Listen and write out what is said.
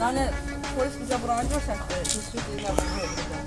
Yani polis bize buranı görsen, biz sürekli ilerleyebiliriz.